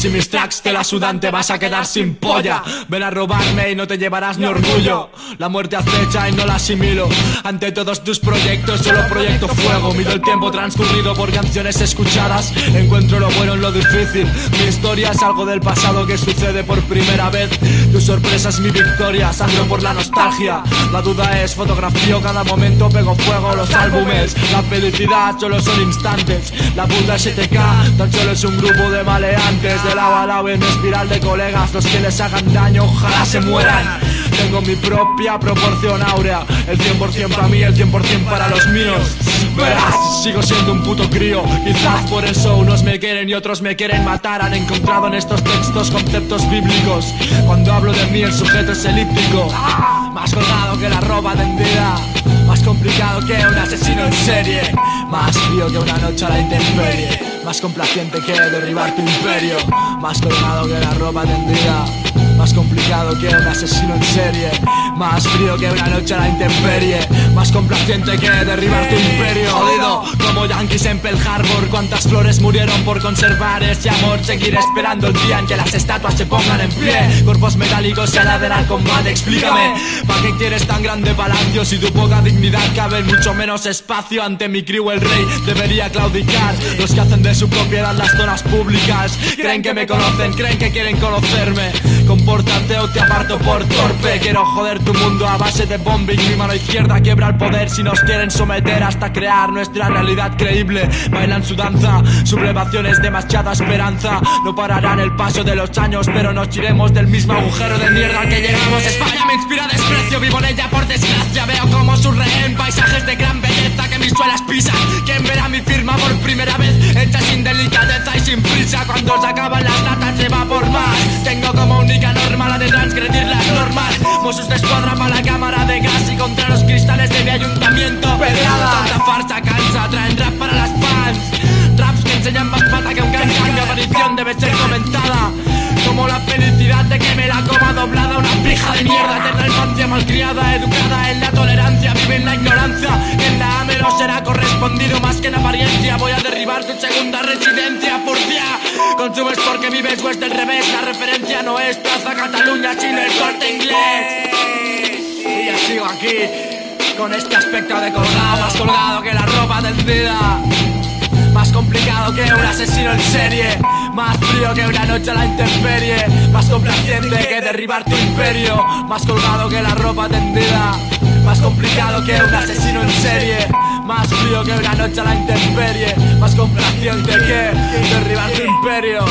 Si mis tracks te la sudan te vas a quedar sin polla. Ven a robarme y no te llevarás ni orgullo. La muerte acecha y no la asimilo. Ante todos tus proyectos solo proyecto fuego. Mido el tiempo transcurrido por canciones escuchadas. Encuentro lo bueno en lo difícil. Mi historia es algo del pasado que sucede por primera vez. Tu sorpresa es mi victoria, sangro por la nostalgia. La duda es fotografío cada momento pego fuego los álbumes. La felicidad solo son instantes. La puta STK tan solo es un grupo de maleantes De lado a lado en espiral de colegas Los que les hagan daño ojalá se mueran. Tengo mi propia proporción áurea El 100% para mí, el 100% para los míos. Verás, sigo siendo un puto crío Quizás por eso unos me quieren y otros me quieren matar. Han encontrado en estos textos conceptos bíblicos. Cuando hablo de mí el sujeto es elíptico. Más colgado que la ropa tendida Más complicado que un asesino en serie Más frío que una noche a la intemperie Más complaciente que derribar tu imperio. Más colgado que la ropa tendida. Más complicado que un asesino en serie. Más frío que una noche a la intemperie. Más complaciente que derribar tu imperio como yankees en Pearl Harbor. Cuántas flores murieron por conservar ese amor. Seguir esperando el día en que las estatuas se pongan en pie. Cuerpos metálicos se aladen al combate Explícame, ¿para qué quieres tan grande palacio? Si tu poca dignidad cabe mucho menos espacio Ante mi crew el rey debería claudicar. Los que hacen de su propiedad las zonas públicas. Creen que me conocen, creen que quieren conocerme Compórtate o te aparto por torpe. Quiero joder tu mundo a base de bombing Mi mano izquierda quiebra el poder. Si nos quieren someter Hasta crear nuestra realidad creíble. Bailan su danza, sublevaciones demasiada esperanza. No pararán el paso de los años Pero nos iremos del mismo agujero de mierda al que llegamos. España me inspira desprecio, vivo en ella por desgracia. Veo como su rehén, paisajes de gran belleza que mis suelas pisan. ¿Quién verá mi firma por primera vez? Mossos de escuadra para la cámara de gas Y contra los cristales de mi ayuntamiento. Pedrada Tanta farsa cansa, traen rap para las fans. Raps que enseñan más pata que un cancan Mi aparición debe ser comentada. Como la felicidad de que me la coma doblada Una pija de mierda, eterna infancia malcriada Educada en la tolerancia, vive en la ignorancia. En la AME no será correspondido más que en apariencia. Voy a derribar tu segunda residencia, furcia Consumes porque vives o es del revés. La referencia no es Plaza Cataluña, sino el corte inglés Sigo aquí Con este aspecto de colgado Más colgado que la ropa tendida. Más complicado que un asesino en serie Más frío que una noche a la intemperie. Más complaciente que derribar tu imperio Más colgado que la ropa tendida. Más complicado que un asesino en serie Más frío que una noche a la intemperie. Más complaciente que derribar tu imperio